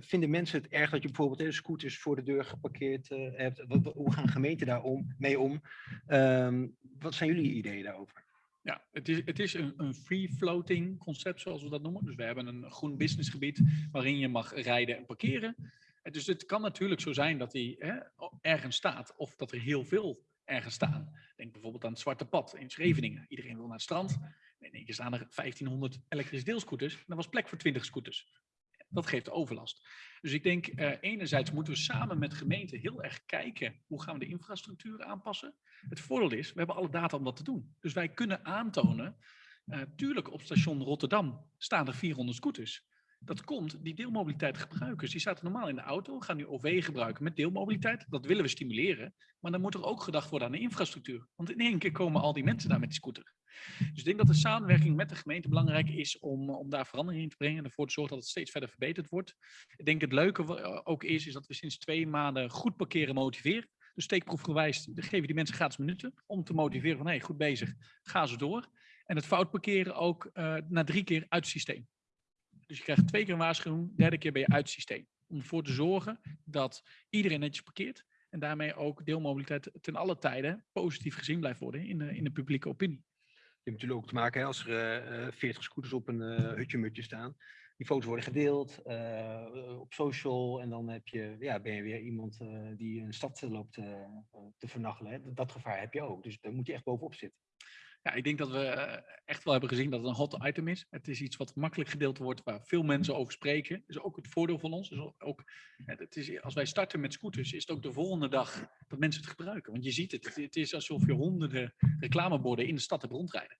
A: Vinden mensen het erg dat je bijvoorbeeld scooters voor de deur geparkeerd hebt? Hoe gaan gemeenten daar om, mee om? Ehm, wat zijn jullie ideeën daarover?
B: Ja, het is, het is een, een free-floating concept, zoals we dat noemen. Dus we hebben een groen businessgebied waarin je mag rijden en parkeren. En Dus het kan natuurlijk zo zijn dat die hè, ergens staat, of dat er heel veel ergens staan. Denk bijvoorbeeld aan het Zwarte Pad in Scheveningen. Iedereen wil naar het strand. In één keer staan er 1500 elektrische deelscooters. En er was plek voor 20 scooters. Dat geeft overlast. Dus ik denk, eh, enerzijds moeten we samen met gemeenten heel erg kijken hoe gaan we de infrastructuur aanpassen. Het voordeel is, we hebben alle data om dat te doen. Dus wij kunnen aantonen, uh, tuurlijk op station Rotterdam staan er 400 scooters. Dat komt, die deelmobiliteit gebruikers, die zaten normaal in de auto, gaan nu OV gebruiken met deelmobiliteit. Dat willen we stimuleren. Maar dan moet er ook gedacht worden aan de infrastructuur. Want in één keer komen al die mensen daar met die scooter. Dus ik denk dat de samenwerking met de gemeente belangrijk is om, om daar verandering in te brengen en ervoor te zorgen dat het steeds verder verbeterd wordt. Ik denk het leuke eh, ook is, is dat we sinds twee maanden goed parkeren motiveren. Dus steekproefgewijs geven die mensen gratis minuten om te motiveren van hé, hey, goed bezig, ga ze door. En het fout parkeren ook uh, na drie keer uit het systeem. Dus je krijgt twee keer een waarschuwing, derde keer ben je uit het systeem. Om ervoor te zorgen dat iedereen netjes parkeert en daarmee ook deelmobiliteit ten alle tijden positief gezien blijft worden in de, in de publieke opinie.
A: Je hebt natuurlijk ook te maken als er uh, 40 scooters op een uh, hutje-mutje staan. Die foto's worden gedeeld op social en dan heb je, ja, ben je weer iemand die een stad loopt te vernachelen. Hè. Dat gevaar heb je ook, dus daar moet je echt bovenop zitten.
B: Ja, ik denk dat we echt wel hebben gezien dat het een hot item is. Het is iets wat makkelijk gedeeld wordt, waar veel mensen over spreken. Dat is ook het voordeel van ons. Dus ook, het is, als wij starten met scooters, is het ook de volgende dag dat mensen het gebruiken. Want je ziet het, het is alsof je honderden reclameborden in de stad hebt rondrijden.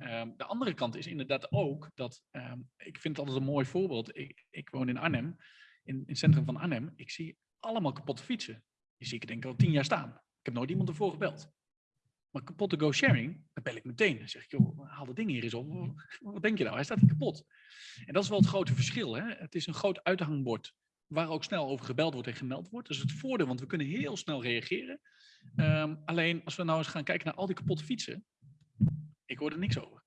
B: Um, de andere kant is inderdaad ook dat, um, ik vind het altijd een mooi voorbeeld. Ik, ik woon in Arnhem, in, in het centrum van Arnhem. Ik zie allemaal kapotte fietsen. Die zie ik denk ik al tien jaar staan. Ik heb nooit iemand ervoor gebeld. Maar kapotte go-sharing, dan bel ik meteen. Dan zeg ik, joh, haal dat ding hier eens op. Wat denk je nou? Hij staat hier kapot. En dat is wel het grote verschil. Hè? Het is een groot uithangbord waar ook snel over gebeld wordt en gemeld wordt. Dat is het voordeel, want we kunnen heel snel reageren. Um, alleen als we nou eens gaan kijken naar al die kapotte fietsen, ik hoor er niks over.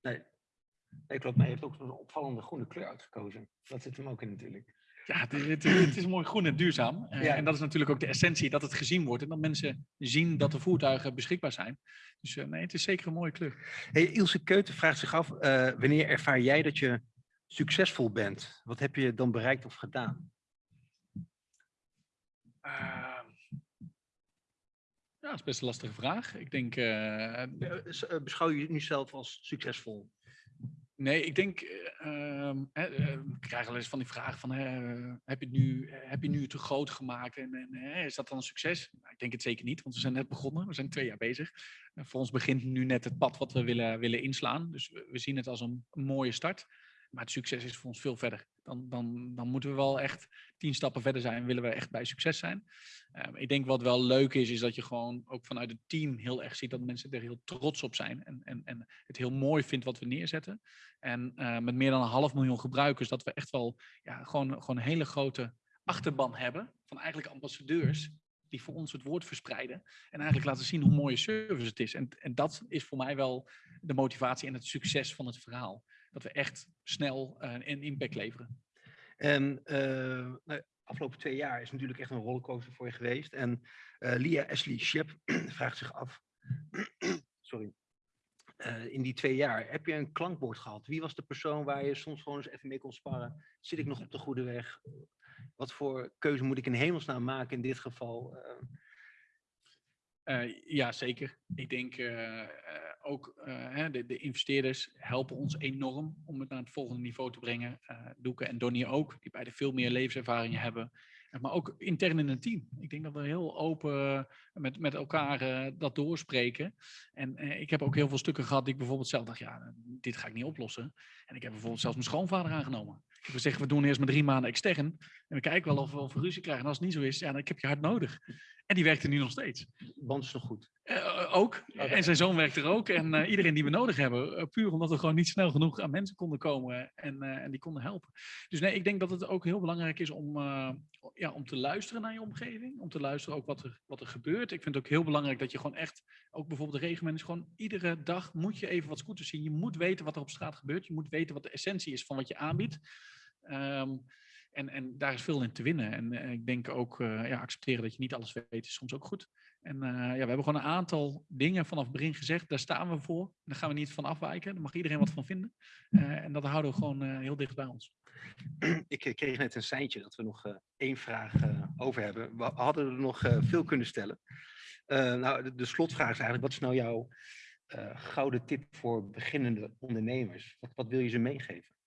A: Nee, nee klopt. Maar je hebt ook een opvallende groene kleur uitgekozen. Dat zit hem ook in natuurlijk.
B: Ja, het is, het, het is mooi groen en duurzaam. Uh, ja. En dat is natuurlijk ook de essentie, dat het gezien wordt. En dat mensen zien dat de voertuigen beschikbaar zijn. Dus uh, nee, het is zeker een mooie kleur.
A: Hey, Ilse Keuten vraagt zich af, uh, wanneer ervaar jij dat je succesvol bent? Wat heb je dan bereikt of gedaan?
B: Ehm, ja, dat is best een lastige vraag. Ik denk...
A: Beschouw je nu zelf als succesvol?
B: Nee, ik denk, uh, uh, ik krijg wel eens van die vraag van, uh, heb, je het nu, heb je nu te groot gemaakt en, is dat dan een succes? Nou, ik denk het zeker niet, want we zijn net begonnen, we zijn twee jaar bezig. voor ons begint nu net het pad wat we willen, willen inslaan, dus we, zien het als een, mooie start. Maar het succes is voor ons veel verder. Dan, dan, dan moeten we wel echt tien stappen verder zijn, willen we echt bij succes zijn. Um, ik denk wat wel leuk is, is dat je gewoon ook vanuit het team heel erg ziet dat mensen er heel trots op zijn. En, en, en het heel mooi vindt wat we neerzetten. En uh, met meer dan een half miljoen gebruikers, dat we echt wel ja, gewoon, gewoon een hele grote achterban hebben van eigenlijk ambassadeurs die voor ons het woord verspreiden. En eigenlijk laten zien hoe mooie service het is. En, en dat is voor mij wel de motivatie en het succes van het verhaal. Dat we echt snel uh, een impact leveren.
A: En uh, nou, afgelopen twee jaar is natuurlijk echt een rollercoaster voor je geweest. En uh, Lia Ashley Shep vraagt zich af, sorry, in die twee jaar, heb je een klankbord gehad? Wie was de persoon waar je soms gewoon eens even mee kon sparren? Zit ik nog op de goede weg? Wat voor keuze moet ik in hemelsnaam maken in dit geval?
B: Ja, zeker. Ik denk ook de, de, investeerders helpen ons enorm om het naar het volgende niveau te brengen. Doeke en Donnie ook, die beide veel meer levenservaring hebben maar ook intern in een team. Ik denk dat we heel open met, met elkaar dat doorspreken. En ik heb ook heel veel stukken gehad die ik bijvoorbeeld zelf dacht, ja, dit ga ik niet oplossen. En ik heb bijvoorbeeld zelfs mijn schoonvader aangenomen. Ik heb gezegd, we doen eerst maar drie maanden extern. En we kijken wel of we, of we ruzie krijgen. En als het niet zo is, ja, dan heb je hard nodig. En die werkt er nu nog steeds.
A: Band is nog goed?
B: Uh, ook. Okay. En zijn zoon werkt er ook. En uh, iedereen die we nodig hebben. Uh, puur omdat we gewoon niet snel genoeg aan mensen konden komen. En, en die konden helpen. Dus nee, ik denk dat het ook heel belangrijk is om, ja, om te luisteren naar je omgeving. Om te luisteren ook wat er, wat er gebeurt. Ik vind het ook heel belangrijk dat je gewoon echt, ook bijvoorbeeld de regenmanagers, gewoon iedere dag moet je even wat scooters zien. Je moet weten wat er op straat gebeurt. Je moet weten wat de essentie is van wat je aanbiedt. Um, en, en daar is veel in te winnen. En, en ik denk ook, uh, ja, accepteren dat je niet alles weet is soms ook goed. En uh, ja, we hebben gewoon een aantal dingen vanaf het begin gezegd, daar staan we voor. Daar gaan we niet van afwijken, daar mag iedereen wat van vinden. Uh, en dat houden we gewoon heel dicht bij ons.
A: Ik kreeg net een seintje dat we nog één vraag over hebben. We hadden er nog veel kunnen stellen. nou, de, de, slotvraag is eigenlijk, wat is nou jouw gouden tip voor beginnende ondernemers? Wat, wat wil je ze meegeven?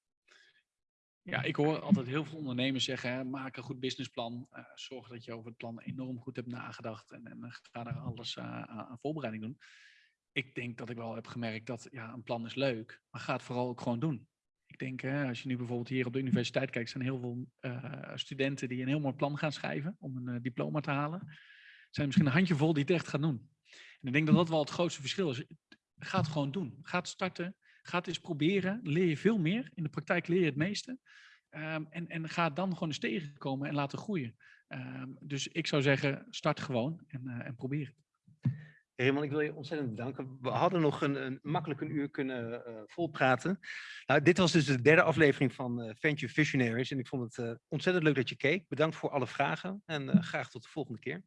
B: Ja, ik hoor altijd heel veel ondernemers zeggen, hè, maak een goed businessplan. eh, zorg dat je over het plan enorm goed hebt nagedacht en, en eh, ga daar alles eh, aan, voorbereiding doen. Ik denk dat ik wel heb gemerkt dat ja, een plan is leuk, maar ga het vooral ook gewoon doen. Ik denk, hè, als je nu bijvoorbeeld hier op de universiteit kijkt, zijn heel veel studenten die een heel mooi plan gaan schrijven om een diploma te halen. Zijn misschien een handjevol die het echt gaan doen. En ik denk dat dat wel het grootste verschil is. Ga het gewoon doen. Ga het starten. Ga het eens proberen. Leer je veel meer. In de praktijk leer je het meeste. Ehm, en, en ga dan gewoon eens tegenkomen en laten groeien. Ehm, dus ik zou zeggen, start gewoon en, eh, en probeer het.
A: Ik wil je ontzettend bedanken. We hadden nog een, een makkelijk een uur kunnen eh, volpraten. Nou, dit was dus de derde aflevering van eh, Venture Visionaries. En ik vond het ontzettend leuk dat je keek. Bedankt voor alle vragen en graag tot de volgende keer.